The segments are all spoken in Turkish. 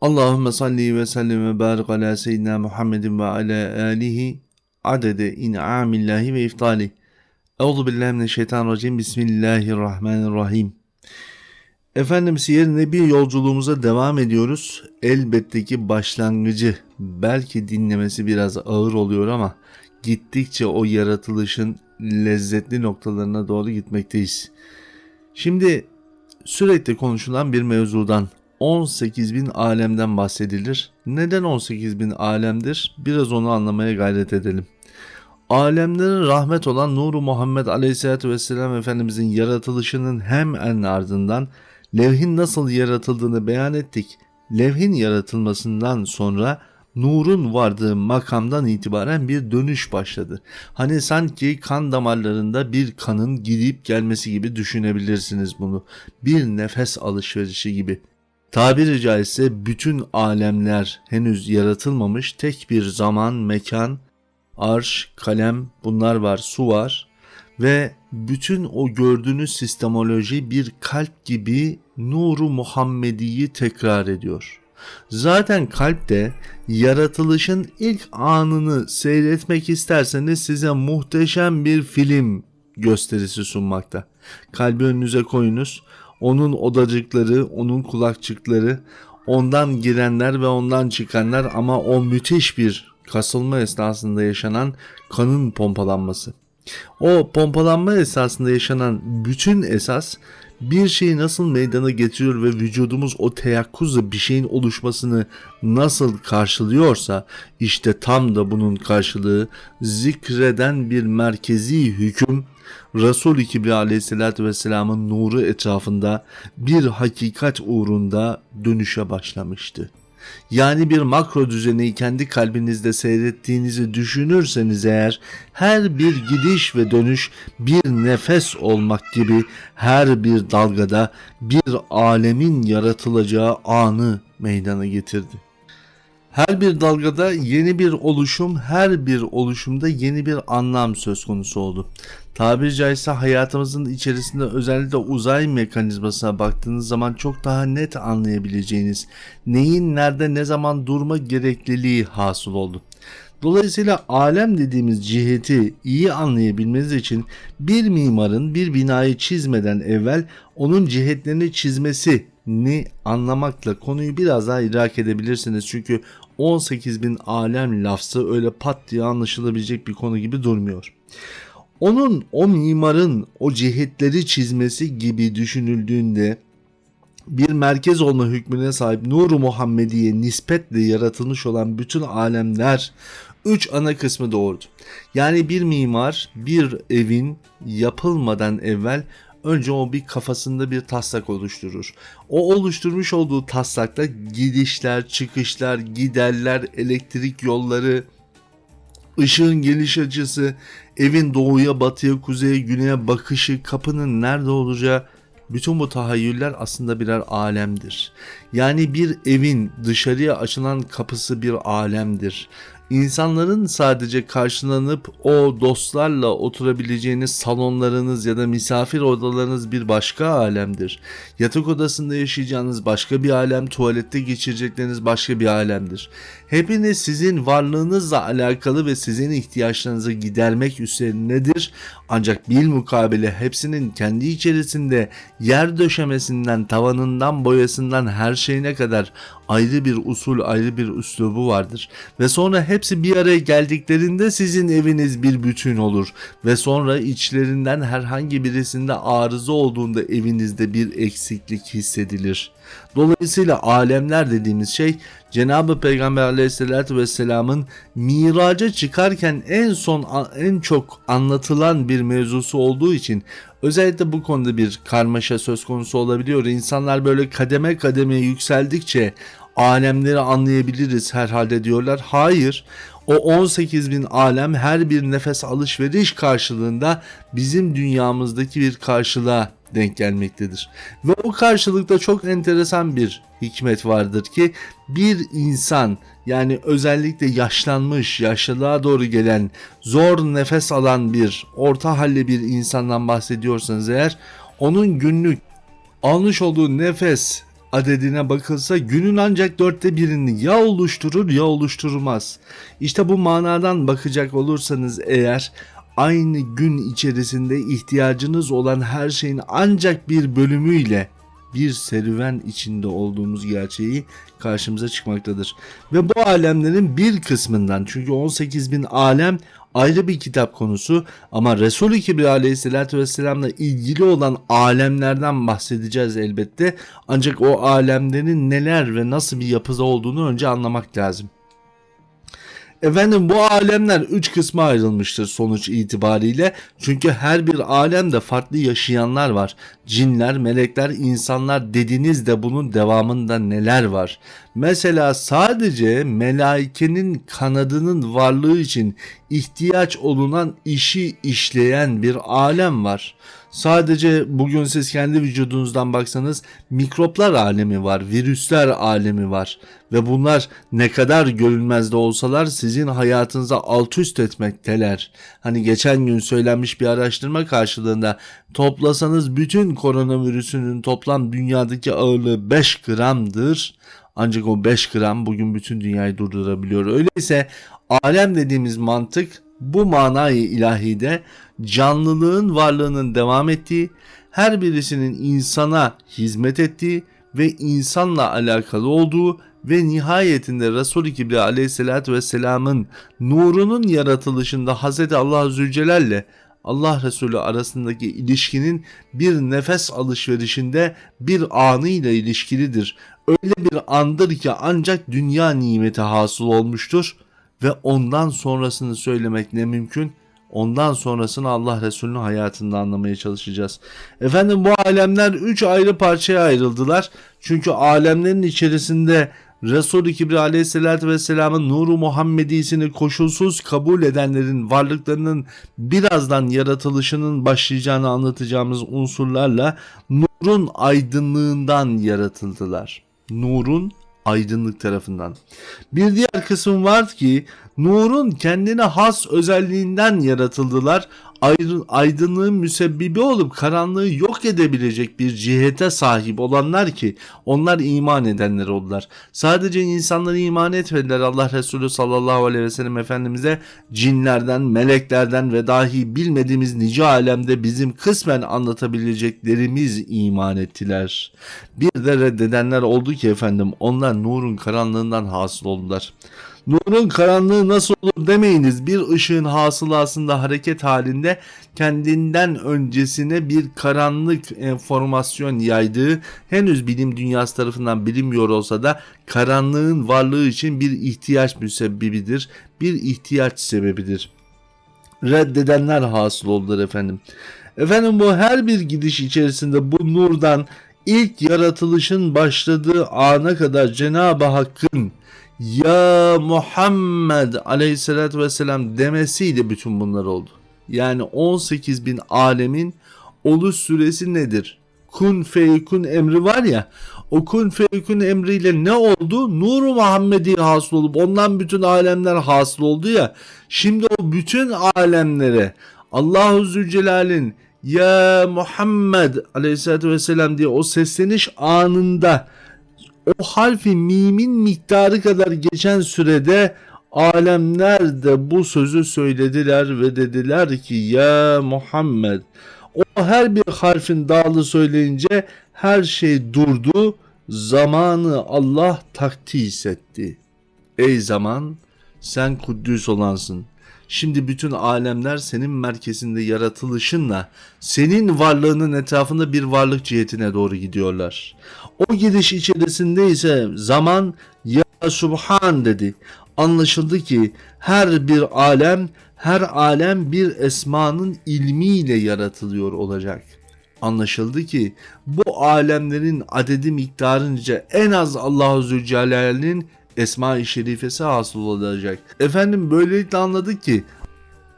Allahümme salli ve sellim ve barik ala seyyidina Muhammedin ve ala alihi adede in'amillahi ve iftali. Euzu billahi mineşşeytanirracim. Bismillahirrahmanirrahim. Efendim Siyer Nebi yolculuğumuza devam ediyoruz. Elbette ki başlangıcı belki dinlemesi biraz ağır oluyor ama gittikçe o yaratılışın lezzetli noktalarına doğru gitmekteyiz. Şimdi sürekli konuşulan bir mevzudan 18 bin alemden bahsedilir. Neden 18 bin alemdir? Biraz onu anlamaya gayret edelim. Alemlerin rahmet olan Nuru Muhammed Aleyhisselatü Vesselam Efendimizin yaratılışının hem en ardından levhin nasıl yaratıldığını beyan ettik. Levhin yaratılmasından sonra nurun vardığı makamdan itibaren bir dönüş başladı. Hani sanki kan damarlarında bir kanın gidip gelmesi gibi düşünebilirsiniz bunu. Bir nefes alışverişi gibi. Tabiri caizse bütün alemler henüz yaratılmamış tek bir zaman, mekan, arş, kalem bunlar var, su var ve bütün o gördüğünüz sistemoloji bir kalp gibi nuru Muhammedi'yi tekrar ediyor. Zaten kalp de yaratılışın ilk anını seyretmek isterseniz size muhteşem bir film gösterisi sunmakta. Kalbi önünüze koyunuz onun odacıkları, onun kulakçıkları, ondan girenler ve ondan çıkanlar ama o müthiş bir kasılma esnasında yaşanan kanın pompalanması. O pompalanma esasında yaşanan bütün esas bir şeyi nasıl meydana getiriyor ve vücudumuz o teyakkuzla bir şeyin oluşmasını nasıl karşılıyorsa işte tam da bunun karşılığı zikreden bir merkezi hüküm Resul-i Kibriya aleyhissalatü vesselamın nuru etrafında bir hakikat uğrunda dönüşe başlamıştı. Yani bir makro düzeni kendi kalbinizde seyrettiğinizi düşünürseniz eğer her bir gidiş ve dönüş bir nefes olmak gibi her bir dalgada bir alemin yaratılacağı anı meydana getirdi. Her bir dalgada yeni bir oluşum, her bir oluşumda yeni bir anlam söz konusu oldu. Tabiri caizse hayatımızın içerisinde özellikle uzay mekanizmasına baktığınız zaman çok daha net anlayabileceğiniz neyin nerede ne zaman durma gerekliliği hasıl oldu. Dolayısıyla alem dediğimiz ciheti iyi anlayabilmeniz için bir mimarın bir binayı çizmeden evvel onun cihetlerini çizmesi ni anlamakla konuyu biraz daha idrak edebilirsiniz. Çünkü 18 bin alem lafzı öyle pat diye anlaşılabilecek bir konu gibi durmuyor. Onun o mimarın o cihetleri çizmesi gibi düşünüldüğünde bir merkez olma hükmüne sahip Nuru Muhammediye nispetle yaratılmış olan bütün alemler üç ana kısmı doğurdu. Yani bir mimar bir evin yapılmadan evvel önce o bir kafasında bir taslak oluşturur. O oluşturmuş olduğu taslakta gidişler, çıkışlar, giderler, elektrik yolları, ışığın geliş açısı, evin doğuya, batıya, kuzeye, güneye bakışı, kapının nerede olacağı bütün bu tahayyüller aslında birer alemdir. Yani bir evin dışarıya açılan kapısı bir alemdir. İnsanların sadece karşılanıp o dostlarla oturabileceğiniz salonlarınız ya da misafir odalarınız bir başka alemdir. Yatak odasında yaşayacağınız başka bir alem, tuvalette geçirecekleriniz başka bir alemdir. Hepiniz sizin varlığınızla alakalı ve sizin ihtiyaçlarınızı gidermek üzerinedir. Ancak bil mukabele hepsinin kendi içerisinde yer döşemesinden, tavanından, boyasından her şeyine kadar ayrı bir usul, ayrı bir üslubu vardır. Ve sonra hepsi bir araya geldiklerinde sizin eviniz bir bütün olur. Ve sonra içlerinden herhangi birisinde arıza olduğunda evinizde bir eksiklik hissedilir. Dolayısıyla alemler dediğimiz şey Cenab-ı Peygamber aleyhissalatü vesselamın miraca çıkarken en son en çok anlatılan bir mevzusu olduğu için özellikle bu konuda bir karmaşa söz konusu olabiliyor. İnsanlar böyle kademe kademe yükseldikçe alemleri anlayabiliriz herhalde diyorlar. Hayır o 18 bin alem her bir nefes alışveriş karşılığında bizim dünyamızdaki bir karşılığa denk gelmektedir. Ve o karşılıkta çok enteresan bir hikmet vardır ki bir insan yani özellikle yaşlanmış, yaşlılığa doğru gelen, zor nefes alan bir, orta halli bir insandan bahsediyorsanız eğer onun günlük almış olduğu nefes adedine bakılsa günün ancak dörtte birini ya oluşturur ya oluşturmaz. İşte bu manadan bakacak olursanız eğer aynı gün içerisinde ihtiyacınız olan her şeyin ancak bir bölümüyle bir serüven içinde olduğumuz gerçeği karşımıza çıkmaktadır. Ve bu alemlerin bir kısmından çünkü 18 bin alem ayrı bir kitap konusu ama Resul-i Kibri aleyhissalatü vesselamla ilgili olan alemlerden bahsedeceğiz elbette. Ancak o alemlerin neler ve nasıl bir yapıda olduğunu önce anlamak lazım. Efendim bu alemler üç kısma ayrılmıştır sonuç itibariyle. Çünkü her bir alemde farklı yaşayanlar var. Cinler, melekler, insanlar dediniz de bunun devamında neler var? Mesela sadece melaikenin kanadının varlığı için ihtiyaç olunan işi işleyen bir alem var. Sadece bugün siz kendi vücudunuzdan baksanız mikroplar alemi var, virüsler alemi var ve bunlar ne kadar görünmez de olsalar sizin hayatınıza alt üst etmekteler. Hani geçen gün söylenmiş bir araştırma karşılığında toplasanız bütün koronavirüsünün toplam dünyadaki ağırlığı 5 gramdır. Ancak o 5 gram bugün bütün dünyayı durdurabiliyor. Öyleyse alem dediğimiz mantık bu manayı ilahide canlılığın varlığının devam ettiği, her birisinin insana hizmet ettiği ve insanla alakalı olduğu ve nihayetinde Resul-i Kibri aleyhissalatü vesselamın nurunun yaratılışında Hz. Allah Zülcelal'le Allah Resulü arasındaki ilişkinin bir nefes alışverişinde bir anıyla ilişkilidir. Öyle bir andır ki ancak dünya nimeti hasıl olmuştur ve ondan sonrasını söylemek ne mümkün? Ondan sonrasını Allah Resulü'nün hayatında anlamaya çalışacağız. Efendim bu alemler üç ayrı parçaya ayrıldılar. Çünkü alemlerin içerisinde Resul-i Kibri aleyhissalatü vesselamın nuru Muhammedisini koşulsuz kabul edenlerin varlıklarının birazdan yaratılışının başlayacağını anlatacağımız unsurlarla nurun aydınlığından yaratıldılar. Nurun aydınlık tarafından. Bir diğer kısım var ki nurun kendine has özelliğinden yaratıldılar. Aydınlığın müsebbibi olup karanlığı yok edebilecek bir cihete sahip olanlar ki onlar iman edenler oldular. Sadece insanları iman etmediler Allah Resulü sallallahu aleyhi ve sellem Efendimiz'e cinlerden, meleklerden ve dahi bilmediğimiz nice alemde bizim kısmen anlatabileceklerimiz iman ettiler. Bir de reddedenler oldu ki efendim onlar nurun karanlığından hasıl oldular. Nurun karanlığı nasıl olur demeyiniz. Bir ışığın hasılasında hareket halinde kendinden öncesine bir karanlık enformasyon yaydığı henüz bilim dünyası tarafından bilinmiyor olsa da karanlığın varlığı için bir ihtiyaç müsebbibidir. Bir ihtiyaç sebebidir. Reddedenler hasıl oldular efendim. Efendim bu her bir gidiş içerisinde bu nurdan ilk yaratılışın başladığı ana kadar Cenab-ı Hakk'ın ya Muhammed aleyhissalatü vesselam demesiyle bütün bunlar oldu. Yani 18 bin alemin oluş süresi nedir? Kun feykun emri var ya o kun feykun emriyle ne oldu? Nuru Muhammedi hasıl olup ondan bütün alemler hasıl oldu ya. Şimdi o bütün alemlere Allahu Zülcelal'in ya Muhammed aleyhissalatü vesselam diye o sesleniş anında o harfi mimin miktarı kadar geçen sürede alemler de bu sözü söylediler ve dediler ki ya Muhammed o her bir harfin dağlı söyleyince her şey durdu zamanı Allah takdis etti. Ey zaman sen Kuddüs olansın. Şimdi bütün alemler senin merkezinde yaratılışınla senin varlığının etrafında bir varlık cihetine doğru gidiyorlar. O gidiş içerisinde ise zaman ya Subhan dedi. Anlaşıldı ki her bir alem her alem bir esmanın ilmiyle yaratılıyor olacak. Anlaşıldı ki bu alemlerin adedi miktarınca en az Allahu Zülcelal'in Esma-i Şerifesi hasıl olacak. Efendim böylelikle anladık ki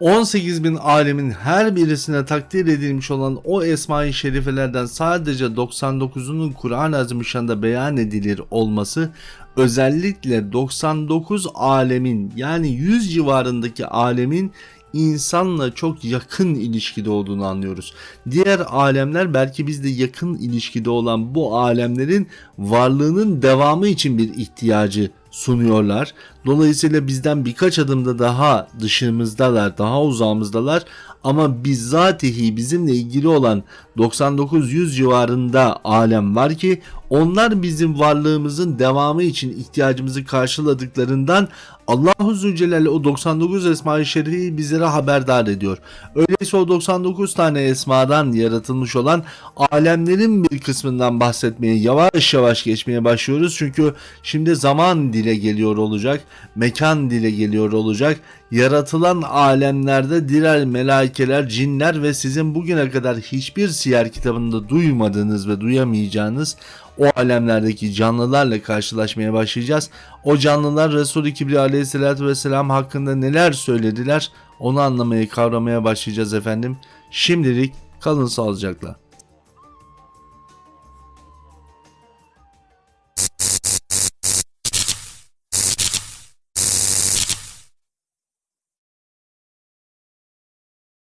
18 bin alemin her birisine takdir edilmiş olan o Esma-i Şerifelerden sadece 99'unun Kur'an-ı Azimüşşan'da beyan edilir olması özellikle 99 alemin yani 100 civarındaki alemin insanla çok yakın ilişkide olduğunu anlıyoruz. Diğer alemler belki bizde yakın ilişkide olan bu alemlerin varlığının devamı için bir ihtiyacı sunuyorlar. Dolayısıyla bizden birkaç adımda daha dışımızdalar, daha uzağımızdalar ama bizzatihi bizimle ilgili olan 99-100 civarında alem var ki onlar bizim varlığımızın devamı için ihtiyacımızı karşıladıklarından Allahu Zülcelal o 99 Esma-i Şerif'i bizlere haberdar ediyor. Öyleyse o 99 tane esmadan yaratılmış olan alemlerin bir kısmından bahsetmeye yavaş yavaş geçmeye başlıyoruz. Çünkü şimdi zaman dile geliyor olacak, mekan dile geliyor olacak. Yaratılan alemlerde diğer melaikeler, cinler ve sizin bugüne kadar hiçbir siyer kitabında duymadığınız ve duyamayacağınız o alemlerdeki canlılarla karşılaşmaya başlayacağız. O canlılar Resul-i Kibriya aleyhissalatü vesselam hakkında neler söylediler onu anlamaya kavramaya başlayacağız efendim. Şimdilik kalın sağlıcakla.